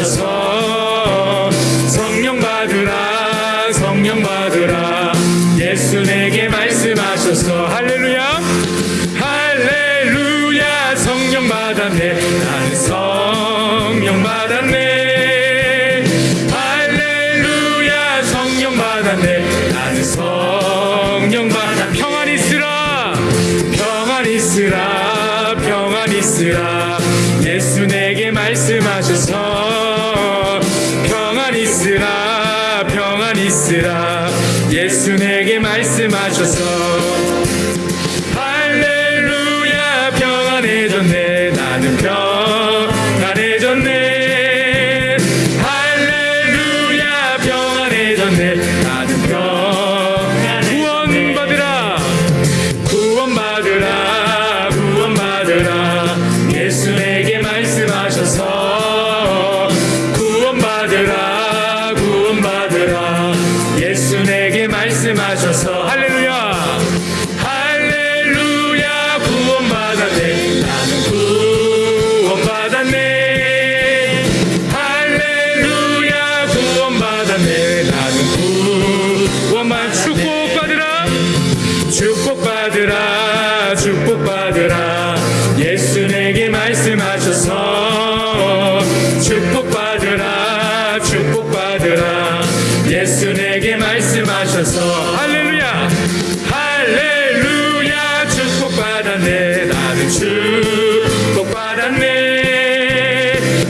하셔서 성령 받으라 성령 받으라. 예수 내게 말씀하셔서 할렐루야 할렐루야. 성령 받았네 나는 성령 받았네. 할렐루야 성령 받았네 나는 성령 받았 평안 있으라 평안 있으라 평안 있으라. 예수 내게 말씀하셔서 있으라. 예수 내게 말씀하셔서 하셔서. 할렐루야. 할렐루야. 구원받았네. 나는 구원받았네. 할렐루야. 구원받았네. 나는 구원만 축복 내게 말씀하셔서 할렐루야. 할렐루야. 축복받았네. 나는 축복받았네.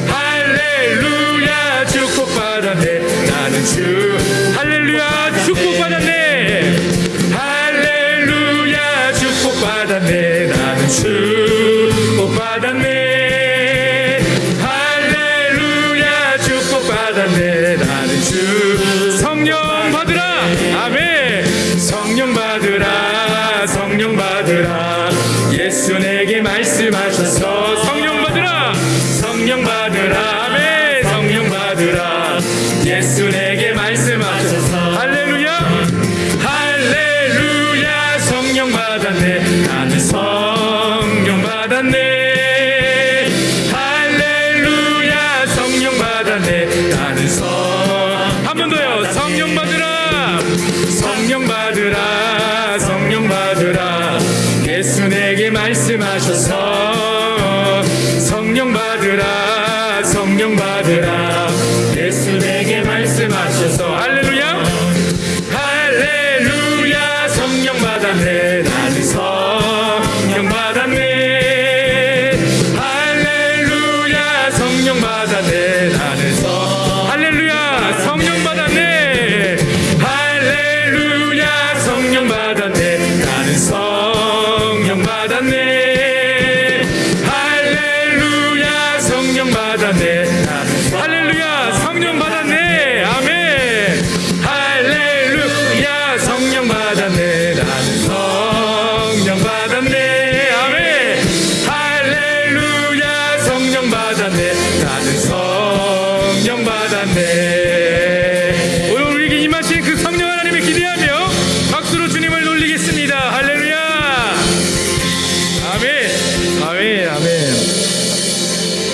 할렐루야. 축복받았네. 나는 축 할렐루야. 축복받았네. 할렐루야. 축복받았네. 나는 축복받았네. 할렐루야. 축복받았네. 나는 축 성령 받으라. 아멘. 성령 받으라 성령 받으라. 예수 내게 말씀하셔서 성령 받으라. 성령 받으라. 아멘. 성령 받으라. 예수 내게 성령 받으라 성령 받으라. 예수 내게 말씀하셔서 성령 받으라 성령 받으라 성령 받았네. 할렐루야 성령 받았네. 할렐루야 성령 받았네. 아멘. 할렐루야 성령 받았네. 나는 성령 받았네. 아멘. 할렐루야 성령 받았네. 나는 받았네